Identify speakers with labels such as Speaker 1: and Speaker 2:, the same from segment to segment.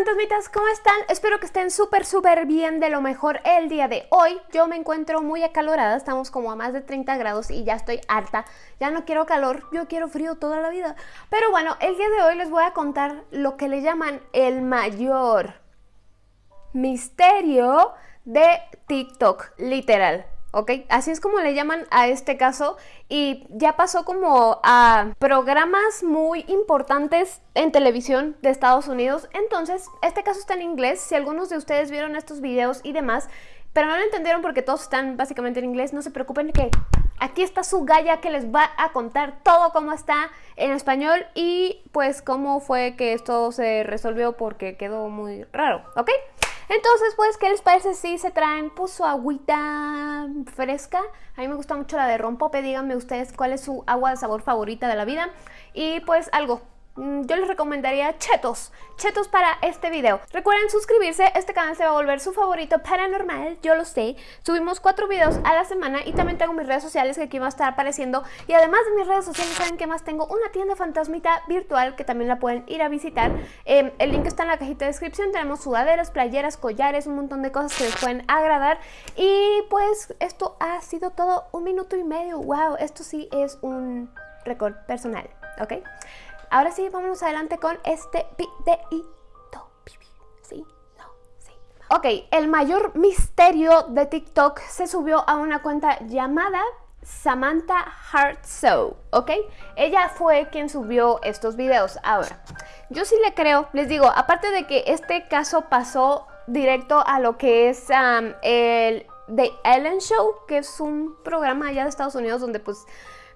Speaker 1: fantasmitas, ¿cómo están? Espero que estén súper súper bien de lo mejor el día de hoy. Yo me encuentro muy acalorada, estamos como a más de 30 grados y ya estoy harta. Ya no quiero calor, yo quiero frío toda la vida. Pero bueno, el día de hoy les voy a contar lo que le llaman el mayor misterio de TikTok, literal. ¿Ok? Así es como le llaman a este caso y ya pasó como a programas muy importantes en televisión de Estados Unidos. Entonces, este caso está en inglés. Si algunos de ustedes vieron estos videos y demás, pero no lo entendieron porque todos están básicamente en inglés, no se preocupen que aquí está su galla que les va a contar todo cómo está en español y pues cómo fue que esto se resolvió porque quedó muy raro, ¿ok? Entonces, pues, ¿qué les parece si se traen pues, su agüita fresca? A mí me gusta mucho la de rompope, díganme ustedes cuál es su agua de sabor favorita de la vida. Y pues algo, yo les recomendaría chetos, chetos para este video. Recuerden suscribirse, este canal se va a volver su favorito paranormal, yo lo sé. Subimos cuatro videos a la semana y también tengo mis redes sociales que aquí van a estar apareciendo. Y además de mis redes sociales, ¿saben qué más? Tengo una tienda fantasmita virtual que también la pueden ir a visitar. Em, el link está en la cajita de descripción, tenemos sudaderas, playeras, collares, un montón de cosas que les pueden agradar. Y pues esto ha sido todo un minuto y medio, wow, esto sí es un récord personal, ¿ok? Ahora sí, vámonos adelante con este videito. ¿Sí? No, sí. Ok, el mayor misterio de TikTok se subió a una cuenta llamada Samantha Heart ¿ok? Ella fue quien subió estos videos. Ahora, yo sí le creo, les digo, aparte de que este caso pasó directo a lo que es el The Ellen Show, que es un programa allá de Estados Unidos donde pues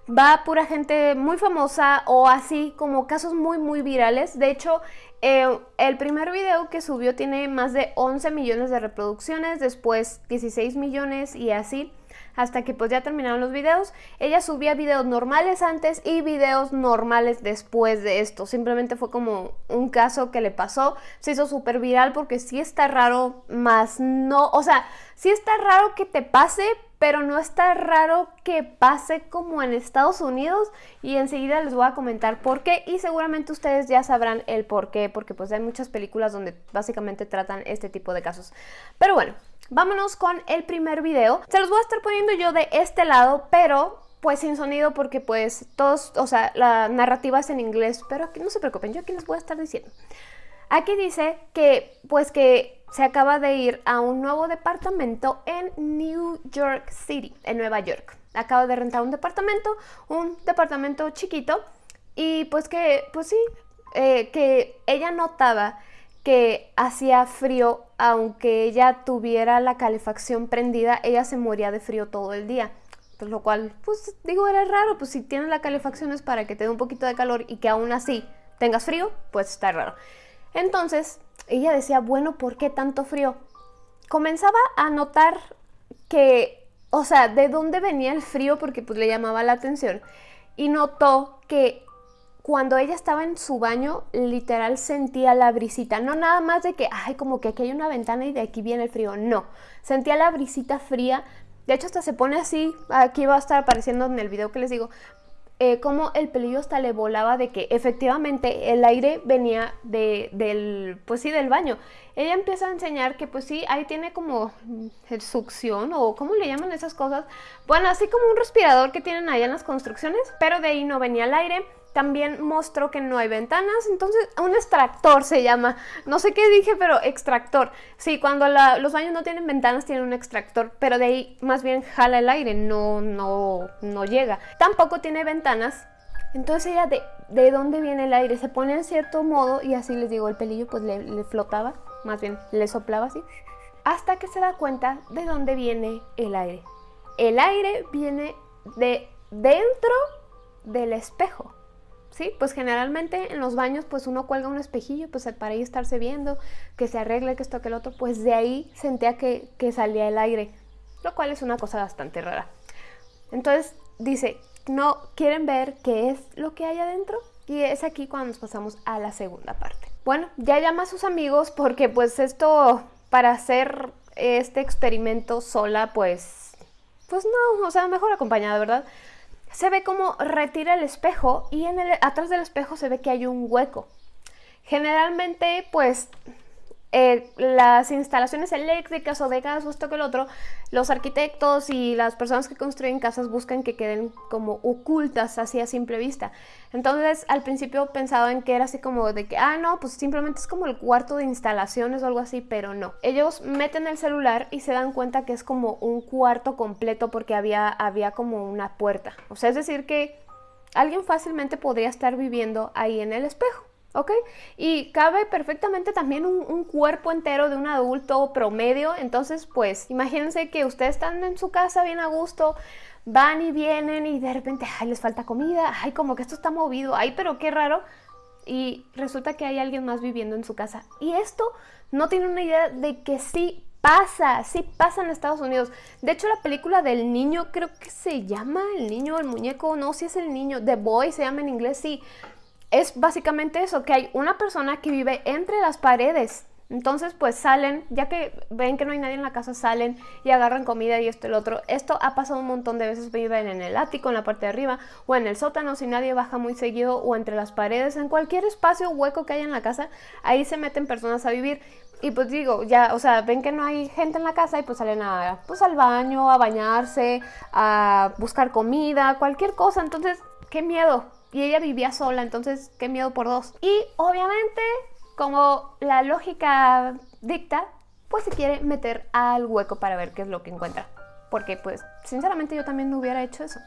Speaker 1: va pura gente muy famosa o así como casos muy muy virales. De hecho, eh, el primer video que subió tiene más de 11 millones de reproducciones, después 16 millones y así hasta que pues ya terminaron los videos. Ella subía videos normales antes y videos normales después de esto. Simplemente fue como un caso que le pasó. Se hizo súper viral porque sí está raro, más no, o sea, sí está raro que te pase, pero no está raro que pase como en Estados Unidos y enseguida les voy a comentar por qué y seguramente ustedes ya sabrán el por qué, porque pues hay muchas películas donde básicamente tratan este tipo de casos. Pero bueno, vámonos con el primer video. Se los voy a estar poniendo yo de este lado, pero pues sin sonido porque pues todos, o sea, la narrativa es en inglés, pero aquí no se preocupen, yo aquí les voy a estar diciendo. Aquí dice que pues que se acaba de ir a un nuevo departamento en New York City, en Nueva York. Acaba de rentar un departamento, un departamento chiquito y pues que, pues sí, eh, que ella notaba que hacía frío, aunque ella tuviera la calefacción prendida, ella se moría de frío todo el día. Pues lo cual, pues digo, era raro, pues si tienes la calefacción es para que te dé un poquito de calor y que aún así tengas frío, pues está raro. Entonces, ella decía, bueno, ¿por qué tanto frío? Comenzaba a notar que, o sea, de dónde venía el frío porque pues le llamaba la atención y notó que cuando ella estaba en su baño, literal sentía la brisita, no nada más de que, ay, como que aquí hay una ventana y de aquí viene el frío, no, sentía la brisita fría, de hecho hasta se pone así, aquí va a estar apareciendo en el video que les digo, eh, como el pelillo hasta le volaba de que efectivamente el aire venía de, del, pues sí, del baño. Ella empieza a enseñar que pues sí, ahí tiene como succión o ¿cómo le llaman esas cosas? Bueno, así como un respirador que tienen allá en las construcciones, pero de ahí no venía el aire también mostró que no hay ventanas, entonces un extractor se llama, no sé qué dije, pero extractor. Sí, cuando los baños no tienen ventanas tienen un extractor, pero de ahí más bien jala el aire, no, no, no llega. Tampoco tiene ventanas, entonces ella de, de dónde viene el aire, se pone en cierto modo y así les digo, el pelillo pues le, le flotaba, más bien le soplaba así, hasta que se da cuenta de dónde viene el aire. El aire viene de dentro del espejo. ¿Sí? Pues generalmente en los baños pues uno cuelga un espejillo pues para ahí estarse viendo, que se arregle, que esto, que el otro, pues de ahí sentía que, que salía el aire, lo cual es una cosa bastante rara. Entonces dice, ¿no quieren ver qué es lo que hay adentro? Y es aquí cuando nos pasamos a la segunda parte. Bueno, ya llama a sus amigos porque pues esto para hacer este experimento sola pues, pues no, o sea, mejor acompañada, ¿verdad? Se ve como retira el espejo y en el, atrás del espejo se ve que hay un hueco. Generalmente, pues, eh, las instalaciones eléctricas o de gas o esto que el otro, los arquitectos y las personas que construyen casas buscan que queden como ocultas así a simple vista. Entonces al principio pensaban que era así como de que, ah, no, pues simplemente es como el cuarto de instalaciones o algo así, pero no. Ellos meten el celular y se dan cuenta que es como un cuarto completo porque había, había como una puerta. O sea, es decir que alguien fácilmente podría estar viviendo ahí en el espejo. ¿Ok? Y cabe perfectamente también un, cuerpo entero de un adulto promedio, entonces pues imagínense que ustedes están en su casa bien a gusto, van y vienen y de repente, ay, les falta comida, ay, como que esto está movido, ay, pero qué raro. Y resulta que hay alguien más viviendo en su casa. Y esto no tiene una idea de que sí pasa, sí pasa en Estados Unidos. De hecho, la película del niño, creo que se llama El niño, el muñeco, no, si es el niño, The Boy se llama en inglés, sí es básicamente eso, que hay una persona que vive entre las paredes. Entonces, pues salen, ya que ven que no hay nadie en la casa, salen y agarran comida y esto y el otro. Esto ha pasado un montón de veces, viven en el ático, en la parte de arriba, o en el sótano, si nadie baja muy seguido, o entre las paredes, en cualquier espacio hueco que haya en la casa, ahí se meten personas a vivir. Y pues digo, ya, o sea, ven que no hay gente en la casa y pues salen a, pues al baño, a bañarse, a buscar comida, cualquier cosa. Entonces, qué miedo, y ella vivía sola, entonces qué miedo por dos. Y obviamente, como la lógica dicta, pues se quiere meter al hueco para ver qué es lo que encuentra. Porque pues, sinceramente yo también no hubiera hecho eso.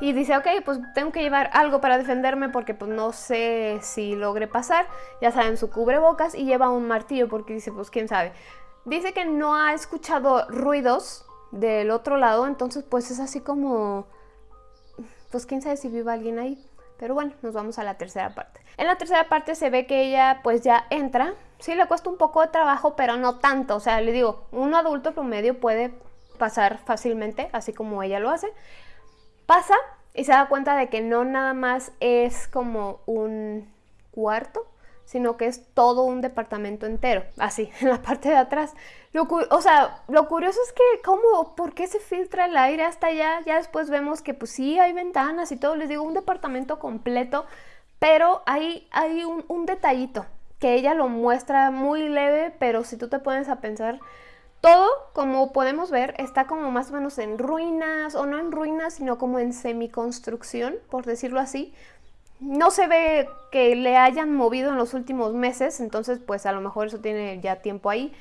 Speaker 1: Y dice, ok, pues tengo que llevar algo para defenderme porque pues no sé si logre pasar. Ya saben, su cubrebocas y lleva un martillo porque dice, pues quién sabe. Dice que no ha escuchado ruidos del otro lado, entonces pues es así como, pues quién sabe si vive alguien ahí. Pero bueno, nos vamos a la tercera parte. En la tercera parte se ve que ella pues ya entra. Sí le cuesta un poco de trabajo, pero no tanto. O sea, le digo, un adulto promedio puede pasar fácilmente, así como ella lo hace. Pasa y se da cuenta de que no nada más es como un cuarto, sino que es todo un departamento entero, así, en la parte de atrás. Lo, o sea, lo curioso es que, ¿cómo? ¿Por qué se filtra el aire hasta allá? Ya después vemos que, pues sí, hay ventanas y todo, les digo, un departamento completo, pero hay, hay un, un detallito que ella lo muestra muy leve, pero si tú te pones a pensar, todo, como podemos ver, está como más o menos en ruinas, o no en ruinas, sino como en semiconstrucción, por decirlo así. No se ve que le hayan movido en los últimos meses, entonces pues a lo mejor eso tiene ya tiempo ahí.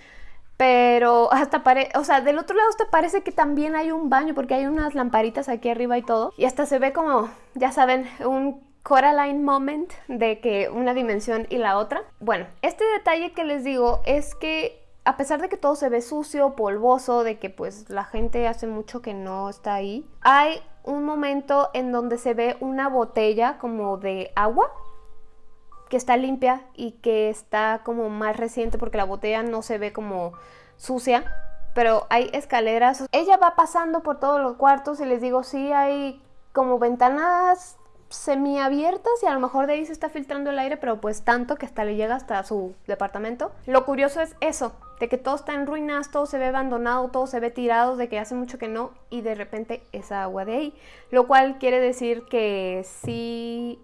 Speaker 1: Pero hasta parece, o sea, del otro lado hasta parece que también hay un baño porque hay unas lamparitas aquí arriba y todo. Y hasta se ve como, ya saben, un Coraline moment de que una dimensión y la otra. Bueno, este detalle que les digo es que a pesar de que todo se ve sucio, polvoso, de que pues la gente hace mucho que no está ahí, hay un momento en donde se ve una botella como de agua que está limpia y que está como más reciente porque la botella no se ve como sucia, pero hay escaleras. Ella va pasando por todos los cuartos y les digo, sí, hay como ventanas semiabiertas y a lo mejor de ahí se está filtrando el aire, pero pues tanto que hasta le llega hasta su departamento. Lo curioso es eso, de que todo está en ruinas, todo se ve abandonado, todo se ve tirado, de que hace mucho que no y de repente esa agua de ahí. Lo cual quiere decir que sí,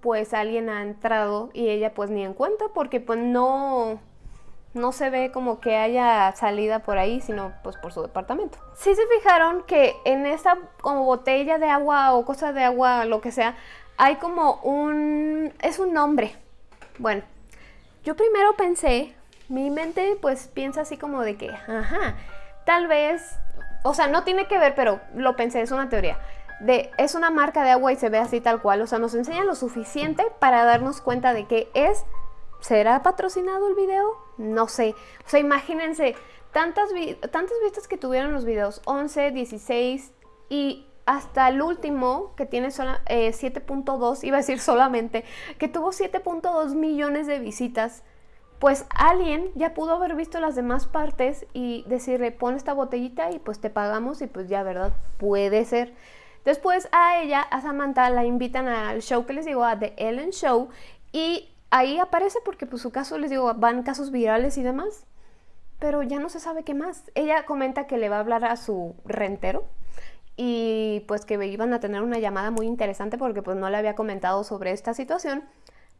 Speaker 1: pues alguien ha entrado y ella pues ni en cuenta porque pues no no se ve como que haya salida por ahí, sino pues por su departamento. Sí se fijaron que en esta como botella de agua o cosa de agua, lo que sea, hay como un... es un nombre. Bueno, yo primero pensé, mi mente pues piensa así como de que, ajá, tal vez, o sea, no tiene que ver, pero lo pensé, es una teoría. De, es una marca de agua y se ve así tal cual, o sea, nos enseña lo suficiente para darnos cuenta de que es ¿Será patrocinado el video? No sé. O sea, imagínense, tantas, tantas vistas que tuvieron los videos, 11, 16 y hasta el último que tiene 7.2, eh, iba a decir solamente, que tuvo 7.2 millones de visitas, pues alguien ya pudo haber visto las demás partes y decirle, pon esta botellita y pues te pagamos y pues ya, ¿verdad? Puede ser. Después a ella, a Samantha, la invitan al show que les digo, a The Ellen Show, y ahí aparece porque pues su caso, les digo, van casos virales y demás, pero ya no se sabe qué más. Ella comenta que le va a hablar a su rentero y pues que iban a tener una llamada muy interesante porque pues no le había comentado sobre esta situación,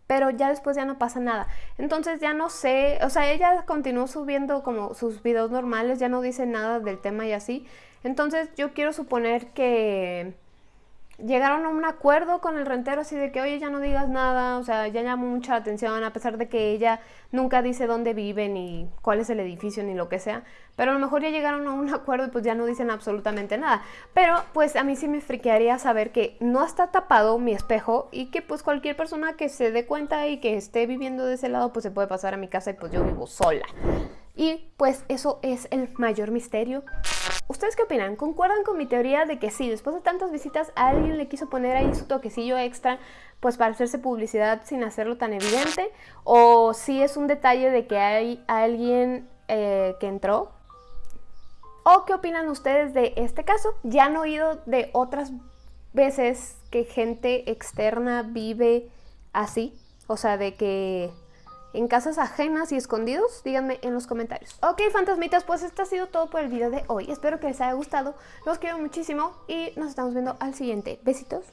Speaker 1: pero ya después ya no pasa nada. Entonces ya no sé, o sea, ella continuó subiendo como sus videos normales, ya no dice nada del tema y así. Entonces yo quiero suponer que llegaron a un acuerdo con el rentero así de que, oye, ya no digas nada, o sea, ya llamó mucha atención, a pesar de que ella nunca dice dónde vive, ni cuál es el edificio, ni lo que sea, pero a lo mejor ya llegaron a un acuerdo y pues ya no dicen absolutamente nada. Pero pues a mí sí me friquearía saber que no está tapado mi espejo y que pues cualquier persona que se dé cuenta y que esté viviendo de ese lado pues se puede pasar a mi casa y pues yo vivo sola. Y pues eso es el mayor misterio. ¿Ustedes qué opinan? ¿Concuerdan con mi teoría de que sí, después de tantas visitas alguien le quiso poner ahí su toquecillo extra pues para hacerse publicidad sin hacerlo tan evidente? ¿O sí es un detalle de que hay alguien eh, que entró? ¿O qué opinan ustedes de este caso? ¿Ya han oído de otras veces que gente externa vive así? O sea, de que en casas ajenas y escondidos? Díganme en los comentarios. Ok, fantasmitas, pues esto ha sido todo por el video de hoy. Espero que les haya gustado. Los quiero muchísimo y nos estamos viendo al siguiente. Besitos.